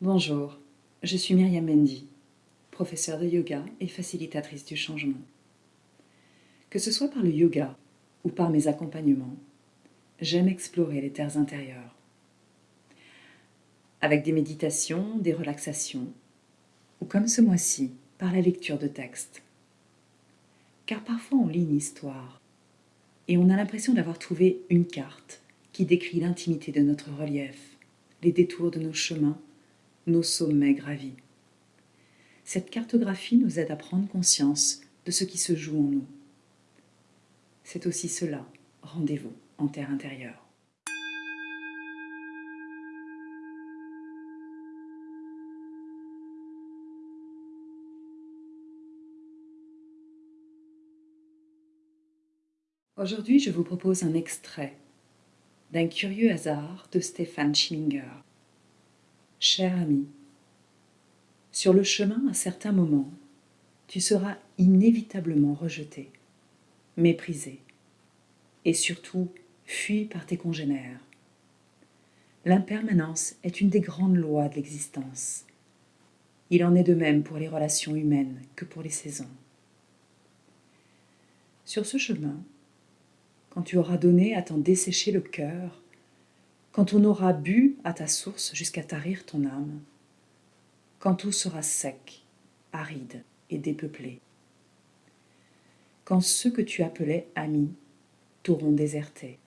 Bonjour, je suis Myriam Mendy, professeure de yoga et facilitatrice du changement. Que ce soit par le yoga ou par mes accompagnements, j'aime explorer les terres intérieures. Avec des méditations, des relaxations, ou comme ce mois-ci, par la lecture de textes. Car parfois on lit une histoire et on a l'impression d'avoir trouvé une carte qui décrit l'intimité de notre relief, les détours de nos chemins, nos sommets gravis. Cette cartographie nous aide à prendre conscience de ce qui se joue en nous. C'est aussi cela, rendez-vous en terre intérieure. Aujourd'hui, je vous propose un extrait d'un curieux hasard de Stéphane Schminger. Cher ami, sur le chemin, à certains moments, tu seras inévitablement rejeté, méprisé et surtout fui par tes congénères. L'impermanence est une des grandes lois de l'existence. Il en est de même pour les relations humaines que pour les saisons. Sur ce chemin, quand tu auras donné à t'en dessécher le cœur, quand on aura bu à ta source jusqu'à tarir ton âme, quand tout sera sec, aride et dépeuplé, quand ceux que tu appelais amis t'auront déserté.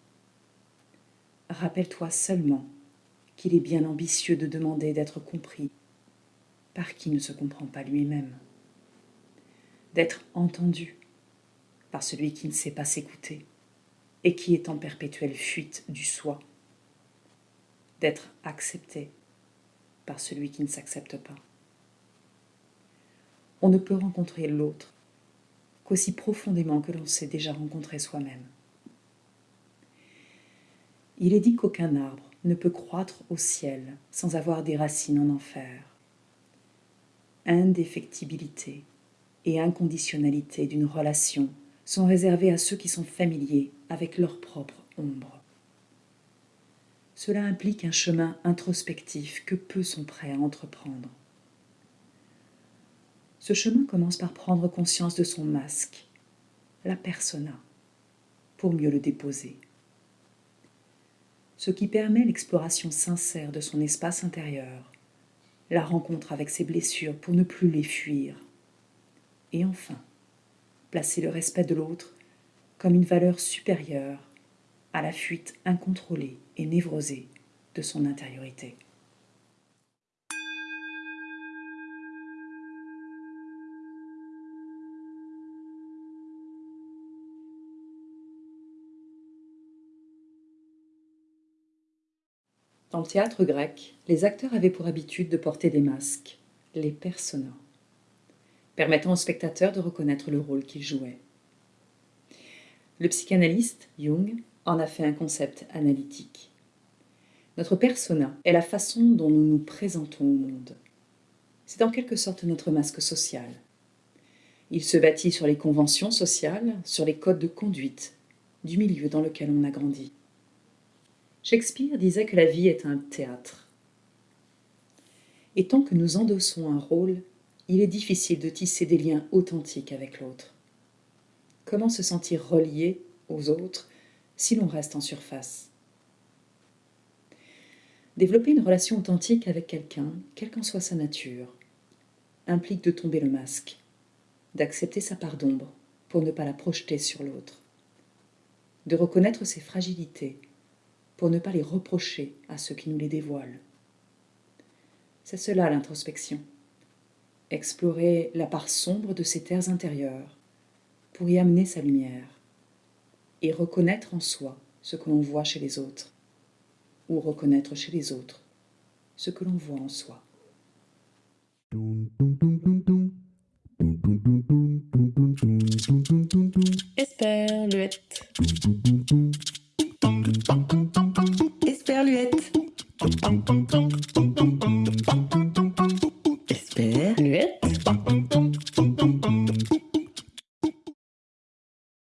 Rappelle-toi seulement qu'il est bien ambitieux de demander d'être compris par qui ne se comprend pas lui-même, d'être entendu par celui qui ne sait pas s'écouter et qui est en perpétuelle fuite du soi, d'être accepté par celui qui ne s'accepte pas. On ne peut rencontrer l'autre qu'aussi profondément que l'on s'est déjà rencontré soi-même. Il est dit qu'aucun arbre ne peut croître au ciel sans avoir des racines en enfer. Indéfectibilité et inconditionnalité d'une relation sont réservés à ceux qui sont familiers avec leur propre ombre. Cela implique un chemin introspectif que peu sont prêts à entreprendre. Ce chemin commence par prendre conscience de son masque, la persona, pour mieux le déposer. Ce qui permet l'exploration sincère de son espace intérieur, la rencontre avec ses blessures pour ne plus les fuir, et enfin, placer le respect de l'autre comme une valeur supérieure à la fuite incontrôlée et névrosée de son intériorité. Dans le théâtre grec, les acteurs avaient pour habitude de porter des masques, les personas permettant au spectateur de reconnaître le rôle qu'il jouait. Le psychanalyste, Jung, en a fait un concept analytique. Notre persona est la façon dont nous nous présentons au monde. C'est en quelque sorte notre masque social. Il se bâtit sur les conventions sociales, sur les codes de conduite du milieu dans lequel on a grandi. Shakespeare disait que la vie est un théâtre. Et tant que nous endossons un rôle, il est difficile de tisser des liens authentiques avec l'autre. Comment se sentir relié aux autres si l'on reste en surface? Développer une relation authentique avec quelqu'un, quelle qu'en soit sa nature, implique de tomber le masque, d'accepter sa part d'ombre pour ne pas la projeter sur l'autre, de reconnaître ses fragilités pour ne pas les reprocher à ceux qui nous les dévoilent. C'est cela l'introspection explorer la part sombre de ses terres intérieures pour y amener sa lumière et reconnaître en soi ce que l'on voit chez les autres ou reconnaître chez les autres ce que l'on voit en soi. Esperluette. Esperluette.